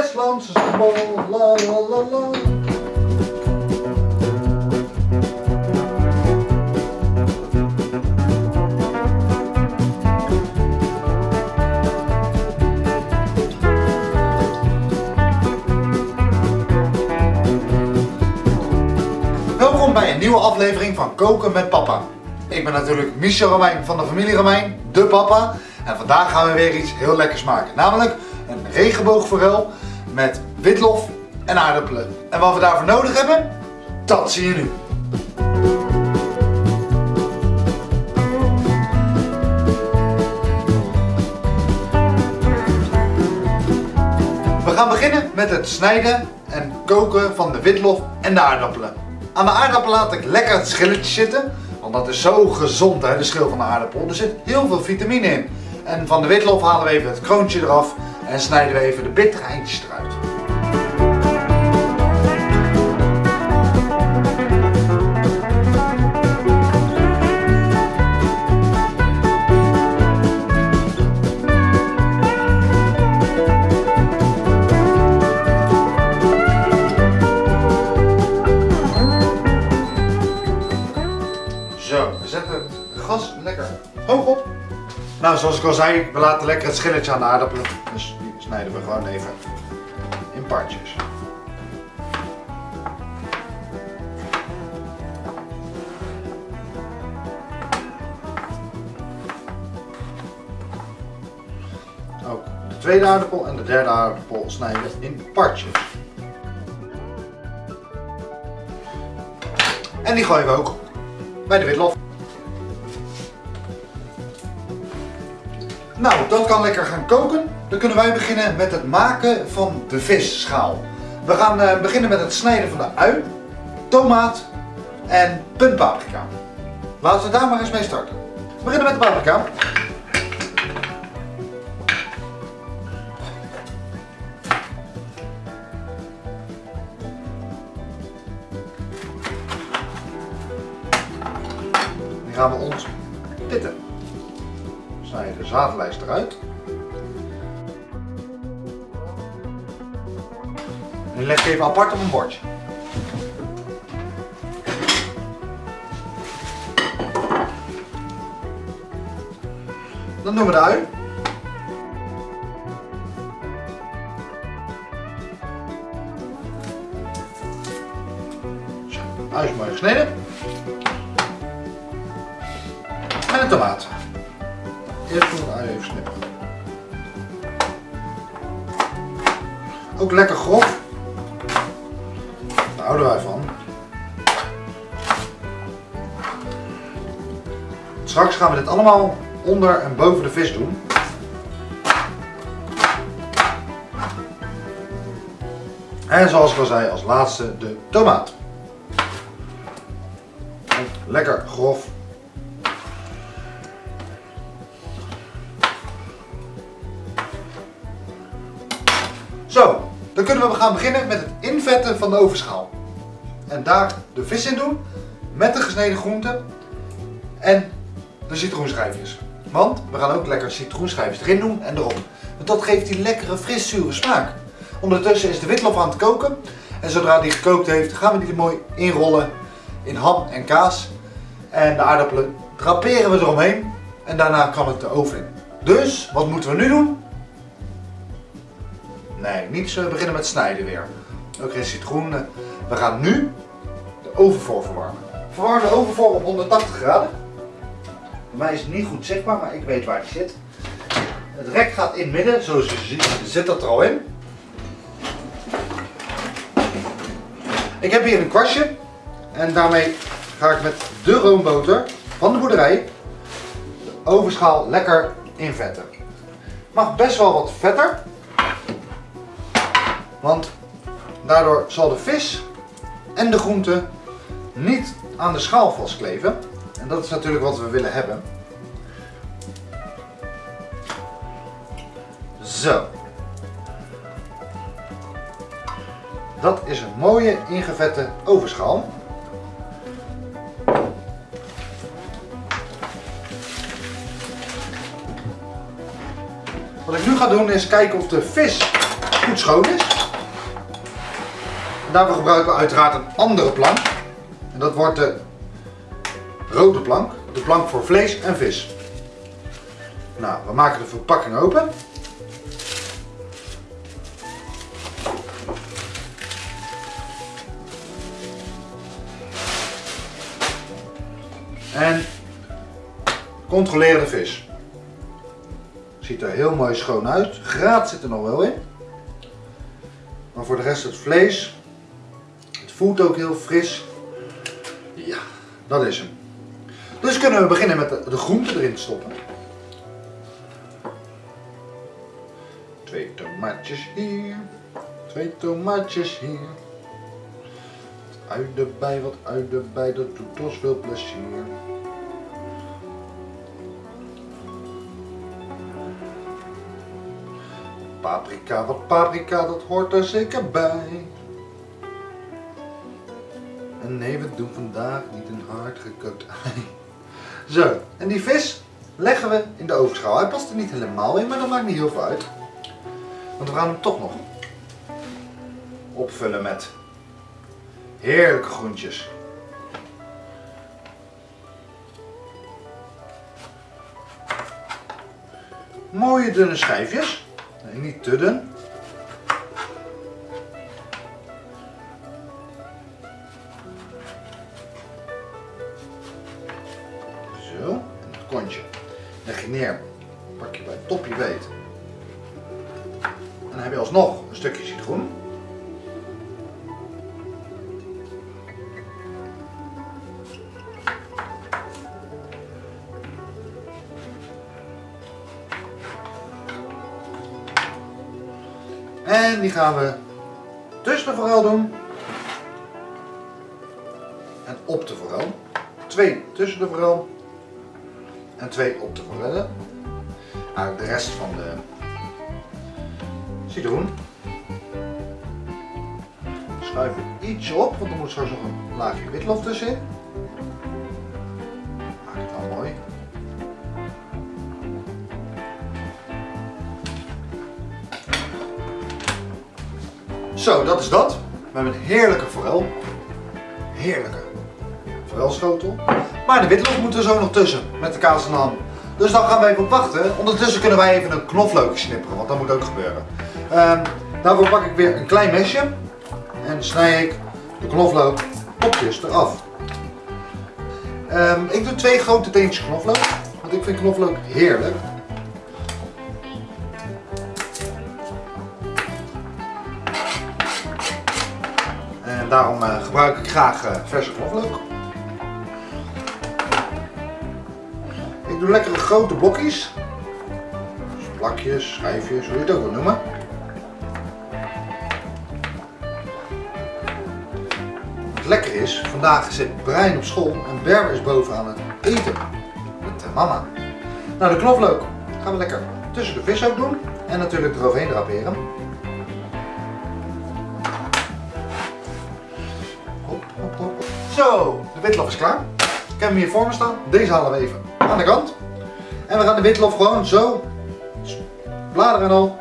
Westlandse bol, la la la la. Welkom bij een nieuwe aflevering van Koken met Papa. Ik ben natuurlijk Michel Romein van de familie Romein, de papa. En vandaag gaan we weer iets heel lekkers maken. Namelijk een regenboogforel met witlof en aardappelen. En wat we daarvoor nodig hebben, dat zie je nu. We gaan beginnen met het snijden en koken van de witlof en de aardappelen. Aan de aardappel laat ik lekker het schilletje zitten, want dat is zo gezond hè, de schil van de aardappel. Er zit heel veel vitamine in. En van de witlof halen we even het kroontje eraf en snijden we even de bittere eindjes eruit. Zo, we zetten het gas lekker hoog op. Nou, zoals ik al zei, we laten lekker het schilletje aan de aardappelen. Dus snijden we gewoon even in partjes. Ook de tweede aardappel en de derde aardappel snijden we in partjes. En die gooien we ook bij de witlof. Nou, dat kan lekker gaan koken. Dan kunnen wij beginnen met het maken van de visschaal. We gaan eh, beginnen met het snijden van de ui, tomaat en puntpaprika. Laten we daar maar eens mee starten. We beginnen met de paprika. Die gaan we zaadlijst eruit. En leg even apart op een bordje. Dan doen we de ui. Ui is mooi gesneden. En een tomaat. Eerst doen we ui even snippen. Ook lekker grof. Daar houden wij van. Straks gaan we dit allemaal onder en boven de vis doen. En zoals ik al zei, als laatste de tomaat. Lekker grof kunnen we gaan beginnen met het invetten van de ovenschaal. En daar de vis in doen, met de gesneden groenten en de citroenschijfjes. Want we gaan ook lekker citroenschijfjes erin doen en erop. Want dat geeft die lekkere fris-zure smaak. Ondertussen is de witlof aan het koken. En zodra die gekookt heeft, gaan we die er mooi inrollen in ham en kaas. En de aardappelen draperen we eromheen. En daarna kan het de oven in. Dus, wat moeten we nu doen? Nee, niet zo beginnen met snijden weer. Ook geen citroen. We gaan nu de oven voor verwarmen. Verwarm de oven voor op 180 graden. Voor mij is het niet goed zichtbaar, maar ik weet waar die zit. Het rek gaat in het midden, zoals je ziet zit dat er al in. Ik heb hier een kwastje en daarmee ga ik met de roomboter van de boerderij de ovenschaal lekker invetten. Mag best wel wat vetter, want daardoor zal de vis en de groente niet aan de schaal vastkleven. En dat is natuurlijk wat we willen hebben. Zo. Dat is een mooie ingevette ovenschaal. Wat ik nu ga doen is kijken of de vis goed schoon is. Daarvoor gebruiken we uiteraard een andere plank. En dat wordt de rode plank. De plank voor vlees en vis. Nou, we maken de verpakking open. En controleren de vis. Ziet er heel mooi schoon uit. Graat zit er nog wel in. Maar voor de rest het vlees. Voelt ook heel fris. Ja, dat is hem. Dus kunnen we beginnen met de, groenten erin stoppen. Twee tomaatjes hier. Twee tomaatjes hier. Wat ui erbij, wat ui erbij. Dat doet ons veel plezier. Paprika, wat paprika, dat hoort er zeker bij. Nee, we doen vandaag niet een hard gekookt ei. Zo, en die vis leggen we in de ovenschaal. Hij past er niet helemaal in, maar dat maakt niet heel veel uit. Want we gaan hem toch nog opvullen met heerlijke groentjes. Mooie dunne schijfjes. Nee, niet te dun. Zo, en het kontje neer. Pak je bij het topje beet. En dan heb je alsnog een stukje citroen. En die gaan we tussen de forel doen. En op de forel. Twee tussen de forel. En twee op de forellen. Nou, de rest van de citroen. Schuif het ietsje op, want er moet straks nog een laagje witlof tussenin. Maak het wel mooi. Zo, dat is dat. We hebben een heerlijke forel. Heerlijke forelschotel. Maar de witlof moet er zo nog tussen, met de kaas en ham. Dus dan gaan we even wachten. Ondertussen kunnen wij even een knoflook snipperen, want dat moet ook gebeuren. Ehm, daarvoor pak ik weer een klein mesje. En snij ik de knoflook kopjes eraf. Ehm, ik doe twee grote teentjes knoflook, want ik vind knoflook heerlijk. En daarom eh, gebruik ik graag eh, verse knoflook. Doe lekkere grote blokjes. Plakjes, schijfjes, hoe je het ook wil noemen. Wat lekker is, vandaag zit Brian op school en Berber is boven aan het eten. Met mama. Nou, de knoflook gaan we lekker tussen de vis ook doen. En natuurlijk eroverheen draperen. Hop, hop, hop. Zo, de witlof is klaar. Ik heb hem hier voor me staan. Deze halen we even aan de kant. En we gaan de witlof gewoon zo, bladeren en al,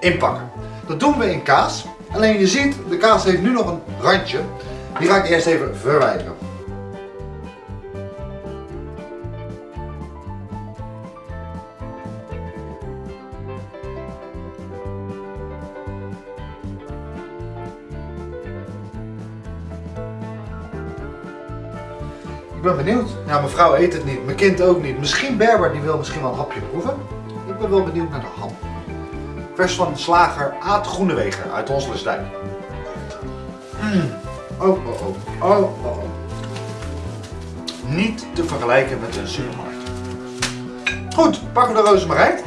inpakken. Dat doen we in kaas. Alleen je ziet, de kaas heeft nu nog een randje. Die ga ik eerst even verwijderen. Ben benieuwd. Ja, mijn vrouw eet het niet, mijn kind ook niet. Misschien Berber, die wil misschien wel een hapje proeven. Ik ben wel benieuwd naar de ham. Vers van slager Aad Groeneweger uit Hosselstijn. Mm. Oh, oh, oh, oh, oh, oh. Niet te vergelijken met een supermarkt. Goed, pakken we de rozemarijn.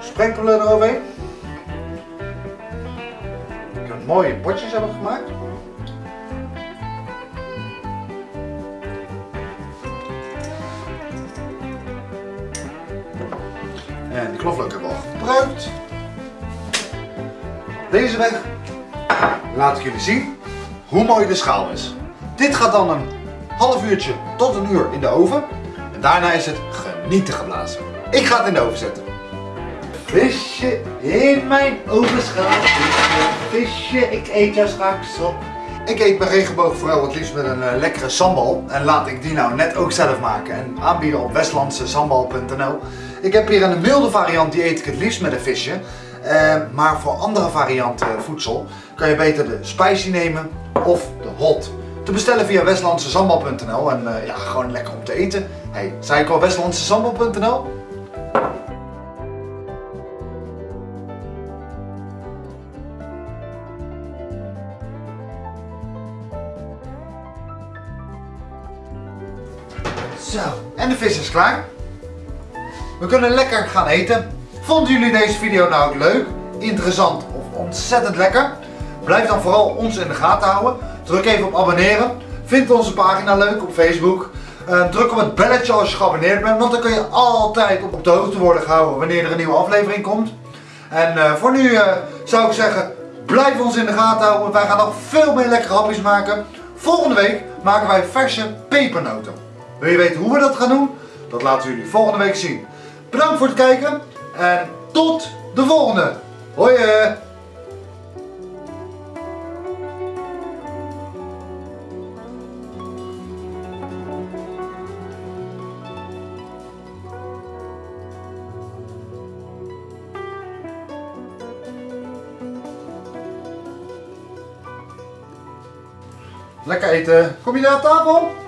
Sprenkelen eroverheen. Ik heb mooie potjes hebben gemaakt. Knoflook hebben we al gebruikt. Deze weg laat ik jullie zien hoe mooi de schaal is. Dit gaat dan een half uurtje tot een uur in de oven. En daarna is het genieten geblazen. Ik ga het in de oven zetten. Visje in mijn overschaal. Visje, ik eet jou straks op. Ik eet mijn regenboog vooral het liefst met een uh, lekkere sambal. En laat ik die nou net ook zelf maken en aanbieden op westlandsesambal.nl. Ik heb hier een milde variant, die eet ik het liefst met een visje. Uh, maar voor andere varianten voedsel kan je beter de spicy nemen of de hot. Te bestellen via westlandsesambal.nl en ja, gewoon lekker om te eten. Hey, zei ik al westlandsesambal.nl? Zo, en de vis is klaar. We kunnen lekker gaan eten. Vonden jullie deze video nou ook leuk, interessant of ontzettend lekker? Blijf dan vooral ons in de gaten houden. Druk even op abonneren. Vind onze pagina leuk op Facebook. Uh, druk op het belletje als je geabonneerd bent, want dan kun je altijd op de hoogte worden gehouden wanneer er een nieuwe aflevering komt. En uh, voor nu uh, zou ik zeggen, blijf ons in de gaten houden, wij gaan nog veel meer lekkere hapjes maken. Volgende week maken wij verse pepernoten. Wil je weten hoe we dat gaan doen? Dat laten we jullie volgende week zien. Bedankt voor het kijken en tot de volgende. Hoi! Lekker eten. Kom je naar tafel?